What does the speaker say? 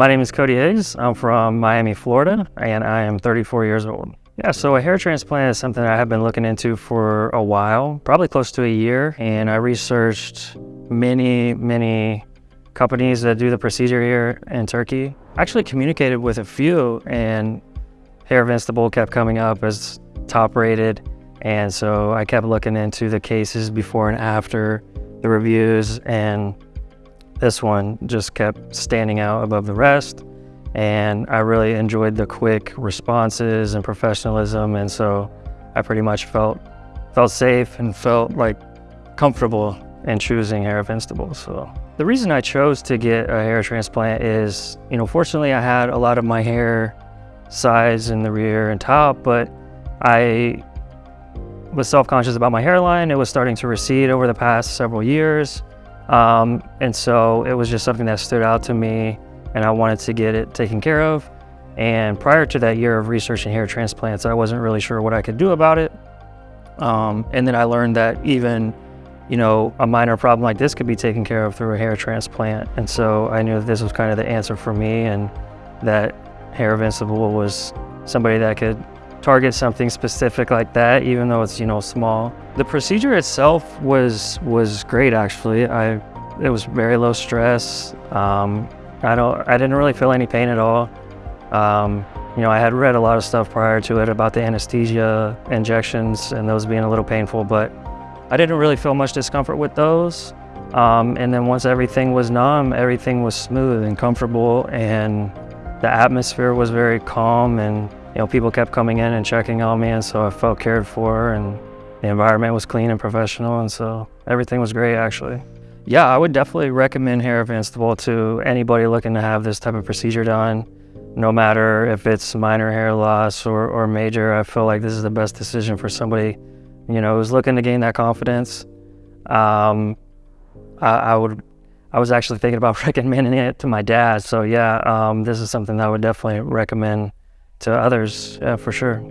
My name is Cody Higgs. I'm from Miami, Florida, and I am 34 years old. Yeah, so a hair transplant is something I have been looking into for a while, probably close to a year, and I researched many, many companies that do the procedure here in Turkey. I actually communicated with a few, and Hair Invincible kept coming up as top rated, and so I kept looking into the cases before and after the reviews, and this one just kept standing out above the rest. And I really enjoyed the quick responses and professionalism. And so I pretty much felt felt safe and felt like comfortable in choosing Hair Invincible. So the reason I chose to get a hair transplant is, you know, fortunately I had a lot of my hair size in the rear and top, but I was self-conscious about my hairline. It was starting to recede over the past several years. Um, and so it was just something that stood out to me and I wanted to get it taken care of. And prior to that year of researching hair transplants, I wasn't really sure what I could do about it. Um, and then I learned that even, you know, a minor problem like this could be taken care of through a hair transplant. And so I knew that this was kind of the answer for me and that Hair Invincible was somebody that could target something specific like that, even though it's, you know, small. The procedure itself was was great, actually. I It was very low stress. Um, I, don't, I didn't really feel any pain at all. Um, you know, I had read a lot of stuff prior to it about the anesthesia injections and those being a little painful, but I didn't really feel much discomfort with those. Um, and then once everything was numb, everything was smooth and comfortable and the atmosphere was very calm and you know, people kept coming in and checking on me, and so I felt cared for, and the environment was clean and professional, and so everything was great, actually. Yeah, I would definitely recommend Hair Invincible to anybody looking to have this type of procedure done. No matter if it's minor hair loss or, or major, I feel like this is the best decision for somebody, you know, who's looking to gain that confidence. Um, I, I would I was actually thinking about recommending it to my dad. So yeah, um, this is something that I would definitely recommend to others, yeah, for sure.